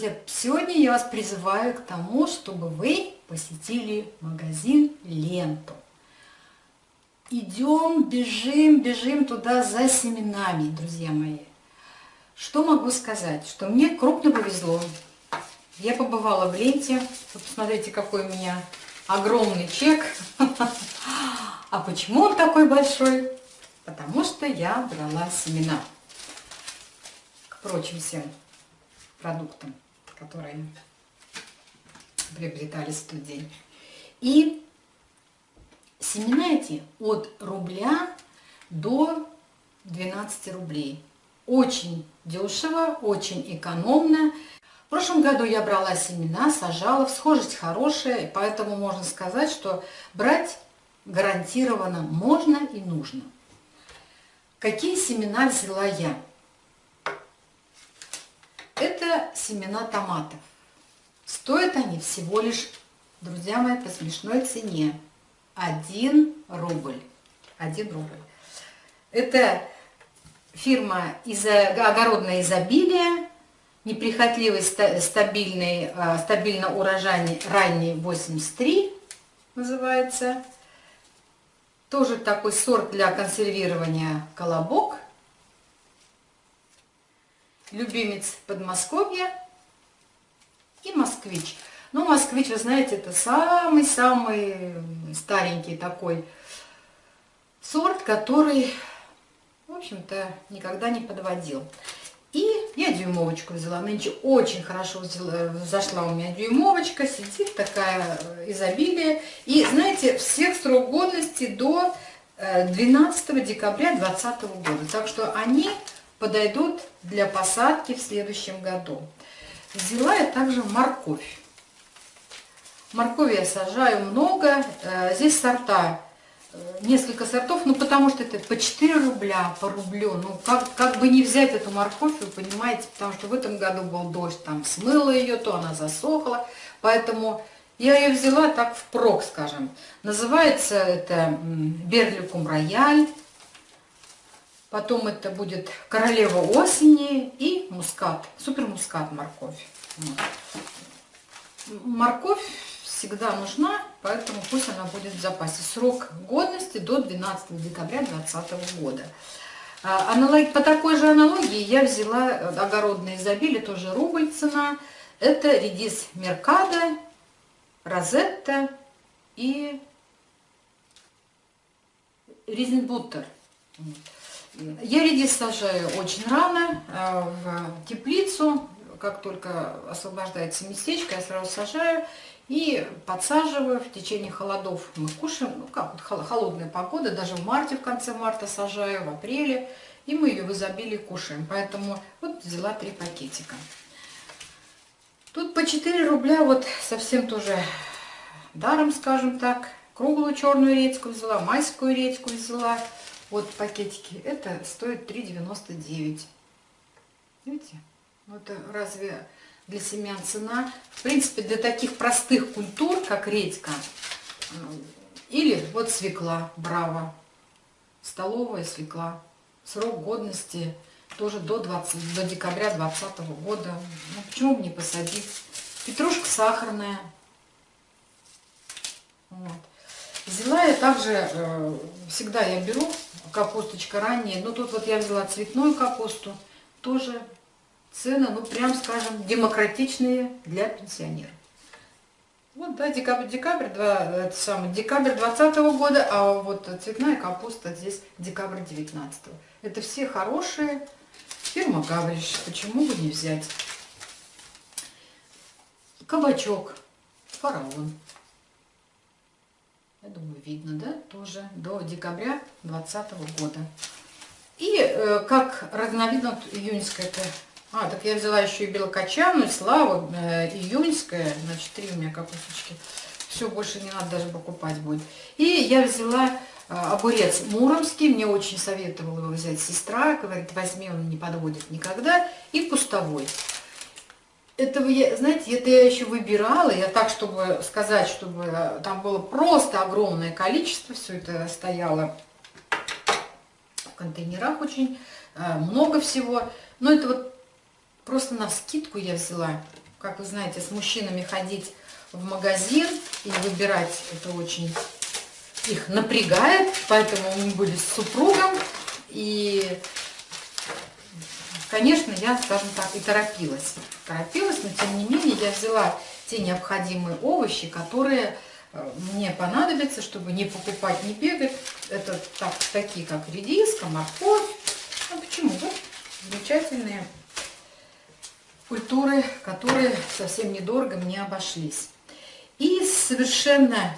Друзья, сегодня я вас призываю к тому, чтобы вы посетили магазин «Ленту». Идем, бежим, бежим туда за семенами, друзья мои. Что могу сказать? Что мне крупно повезло. Я побывала в ленте. Вы посмотрите, какой у меня огромный чек. А почему он такой большой? Потому что я брала семена. К прочим всем продуктам, которые приобретались в тот день. И семена эти от рубля до 12 рублей. Очень дешево, очень экономно. В прошлом году я брала семена, сажала, всхожесть хорошая, поэтому можно сказать, что брать гарантированно можно и нужно. Какие семена взяла я? Это семена томатов. Стоят они всего лишь, друзья мои, по смешной цене. 1 рубль. 1 рубль. Это фирма из огородное изобилие, неприхотливый, стабильный, а, стабильно урожайный ранний 83 называется. Тоже такой сорт для консервирования колобок – любимец Подмосковья и москвич. Ну, москвич, вы знаете, это самый-самый старенький такой сорт, который, в общем-то, никогда не подводил. И я дюймовочку взяла. Нынче очень хорошо взяла, зашла у меня дюймовочка. Сидит такая изобилие. И, знаете, всех срок годности до 12 э, декабря 2020 года. Так что они подойдут для посадки в следующем году. Взяла я также морковь. Моркови я сажаю много. Э, здесь сорта, э, несколько сортов, ну потому что это по 4 рубля, по рублю. Ну как, как бы не взять эту морковь, вы понимаете, потому что в этом году был дождь, там смыло ее, то она засохла. Поэтому я ее взяла так впрок, скажем. Называется это Берликум Рояль. Потом это будет королева осени и мускат, супер мускат морковь. Морковь всегда нужна, поэтому пусть она будет в запасе. Срок годности до 12 декабря 2020 года. А, аналог, по такой же аналогии я взяла огородное изобилие, тоже рубль цена. Это редис Меркадо, Розетта и Ризенбуттер. Вот. Я редис сажаю очень рано, э, в теплицу. Как только освобождается местечко, я сразу сажаю и подсаживаю. В течение холодов мы кушаем, ну как холодная погода, даже в марте, в конце марта сажаю, в апреле. И мы ее в изобилии кушаем. Поэтому вот взяла три пакетика. Тут по 4 рубля, вот совсем тоже даром, скажем так. Круглую черную редьку взяла, майскую редьку взяла. Вот пакетики. Это стоит 3,99. Видите? Ну, это разве для семян цена? В принципе, для таких простых культур, как редька, или вот свекла, браво, столовая свекла. Срок годности тоже до, 20, до декабря 2020 года. Ну, почему бы не посадить? Петрушка сахарная. Вот. Взяла я также, э, всегда я беру капусточка ранняя, но тут вот я взяла цветную капусту, тоже цены, ну прям скажем, демократичные для пенсионеров. Вот, да, декабрь, декабрь, два, это самый, декабрь 20 -го года, а вот цветная капуста здесь декабрь 19 -го. Это все хорошие, фирма Гавриш, почему бы не взять. Кабачок, фараон. Я думаю, видно, да, тоже до декабря 2020 года. И э, как разновидно июньская это. А, так я взяла еще и белокочанную, славу, э, июньская, значит, три у меня капусточки. Все, больше не надо даже покупать будет. И я взяла э, огурец муромский, мне очень советовала его взять сестра, говорит, возьми, он не подводит никогда. И кустовой этого я, знаете, это я еще выбирала, я так, чтобы сказать, чтобы э, там было просто огромное количество, все это стояло в контейнерах очень, э, много всего. Но это вот просто на скидку я взяла. как вы знаете, с мужчинами ходить в магазин и выбирать это очень их напрягает, поэтому мы были с супругом, и, конечно, я, скажем так, и торопилась. Торопилась, но тем не менее я взяла те необходимые овощи, которые э, мне понадобятся, чтобы не покупать, не бегать. Это так, такие, как редиска, морковь. Ну, почему? Вот замечательные культуры, которые совсем недорого мне обошлись. И совершенно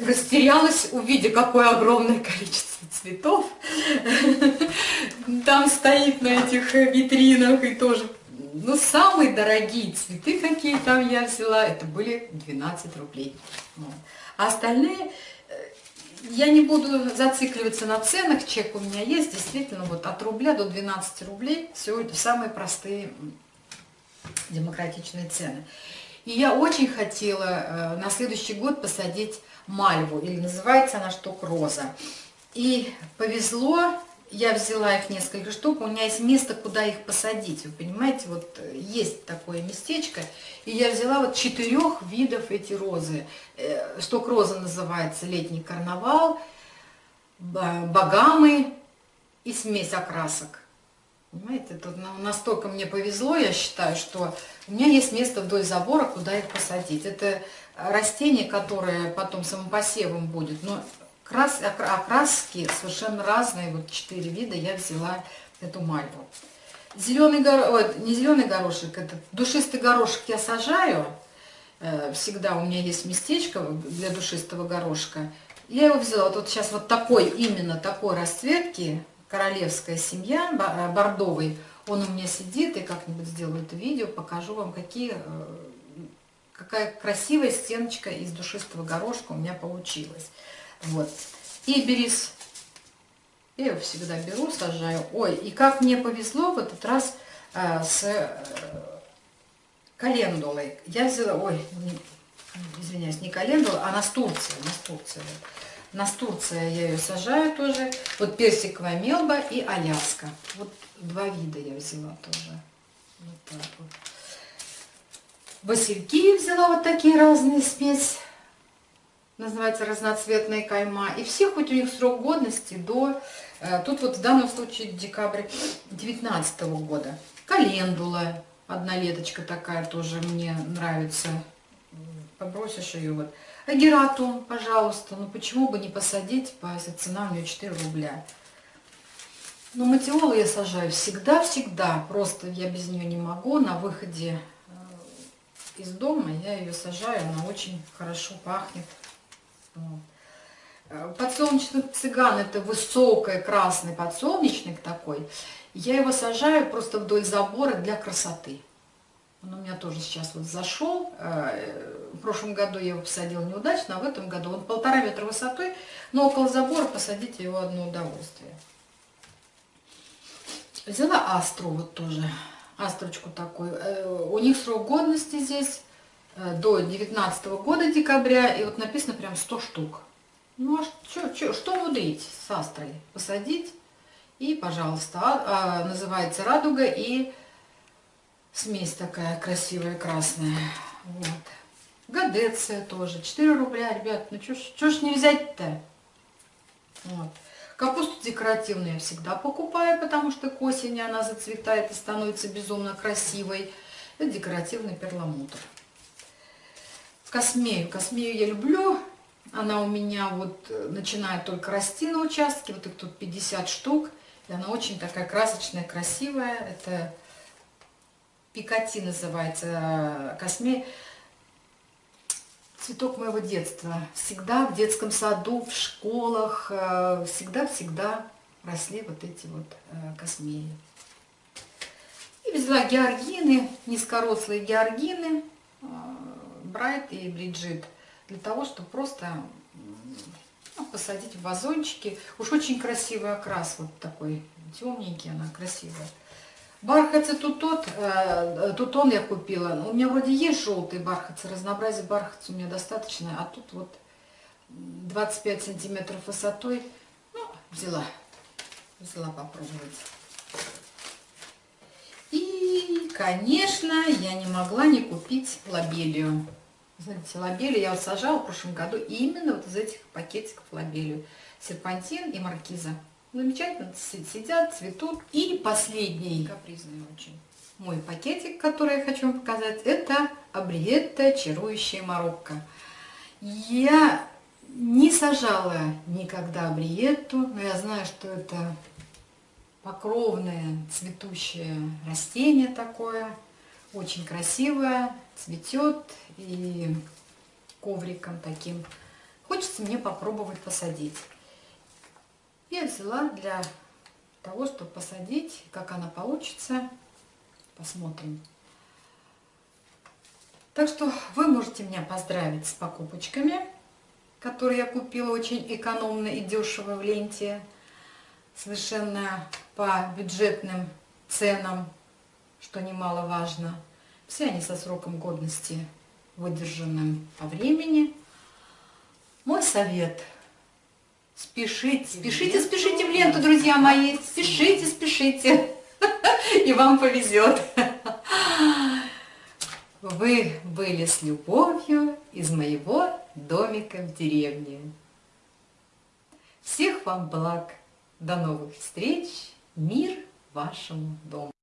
растерялась, увидя, какое огромное количество цветов там стоит на этих витринах и тоже. Ну, самые дорогие цветы, какие там я взяла, это были 12 рублей. А остальные, э, я не буду зацикливаться на ценах, чек у меня есть, действительно, вот от рубля до 12 рублей, все это самые простые демократичные цены. И я очень хотела э, на следующий год посадить мальву, или называется она штук роза. И повезло, я взяла их несколько штук, у меня есть место, куда их посадить, вы понимаете, вот э, есть такое местечко, и я взяла вот четырех видов эти розы. Э, штук роза называется летний карнавал, богамы и смесь окрасок. Понимаете, тут настолько мне повезло, я считаю, что у меня есть место вдоль забора, куда их посадить. Это растение, которое потом самопосевом будет, но крас, окраски совершенно разные, вот четыре вида я взяла эту мальву. Зеленый горошек, не зеленый горошек, это душистый горошек я сажаю, э, всегда у меня есть местечко для душистого горошка. Я его взяла, вот сейчас вот такой, именно такой расцветки, королевская семья, э, бордовый, он у меня сидит, и как-нибудь сделаю это видео, покажу вам, какие, э, какая красивая стеночка из душистого горошка у меня получилась. Вот. И берис, я его всегда беру, сажаю. Ой, и как мне повезло в этот раз э, с э, календулой. Я взяла, ой, извиняюсь, не календула, а настурция, настурция. Настурция я ее сажаю тоже. Вот персиковая мелба и аляска. Вот два вида я взяла тоже. Вот так вот. Васильки взяла вот такие разные смесь. Называется разноцветная кайма. И все, хоть у них срок годности до... Э, тут вот в данном случае декабрь 19 года. Календула. Одна леточка такая тоже мне нравится. Побросишь ее вот. Агерату, пожалуйста, ну почему бы не посадить, если цена у нее 4 рубля. Но матиолу я сажаю всегда-всегда, просто я без нее не могу. На выходе э, из дома я ее сажаю, она очень хорошо пахнет. Э, подсолнечный цыган, это высокий красный подсолнечник такой. Я его сажаю просто вдоль забора для красоты. Он у меня тоже сейчас вот зашел. Прошлом году я его посадила неудачно, а в этом году он полтора метра высотой, но около забора посадить его одно удовольствие. Взяла астру вот тоже, астрочку такую. Э, у них срок годности здесь э, до 19 года декабря, и вот написано прям 100 штук. Ну а что, что, что мудрить с астрой? Посадить и, пожалуйста, а, а, называется радуга и смесь такая красивая красная. Вот. Гадеция тоже. 4 рубля, ребят. Ну что ж не взять-то? Вот. Капусту декоративную я всегда покупаю, потому что к осени она зацветает и становится безумно красивой. Это декоративный перламутр. Космею. Космею я люблю. Она у меня вот э, начинает только расти на участке. Вот их тут 50 штук. И она очень такая красочная, красивая. Это пикати называется э, космея. Цветок моего детства. Всегда в детском саду, в школах, э, всегда-всегда росли вот эти вот э, космеи. И взяла георгины, низкорослые георгины, э, Брайт и Бриджит, для того, чтобы просто ну, посадить в вазончики. Уж очень красивый окрас, вот такой темненький, она красивая. Бархатцы тут тот, э, тут он я купила. У меня вроде есть желтые бархатцы, разнообразие бархатца у меня достаточно, а тут вот 25 сантиметров высотой. Ну, взяла, взяла попробовать. И конечно, я не могла не купить лобелию. Знаете, лобелию я вот сажала в прошлом году именно вот из этих пакетиков лобелию. Серпантин и маркиза. Замечательно сидят, цветут. И последний, капризный очень, мой пакетик, который я хочу вам показать, это Абриетта Чарующая Марокко. Я не сажала никогда Абриетту, но я знаю, что это покровное цветущее растение такое, очень красивое, цветет и ковриком таким. Хочется мне попробовать посадить. Я взяла для того, чтобы посадить, как она получится. Посмотрим. Так что вы можете меня поздравить с покупочками, которые я купила очень экономно и дешево в ленте. Совершенно по бюджетным ценам, что немаловажно. Все они со сроком годности выдержанным по времени. Мой совет – спешите, спешите, спешите в ленту, друзья мои, спешите, спешите, и вам повезет. Вы были с любовью из моего домика в деревне. Всех вам благ! До новых встреч! Мир вашему дому!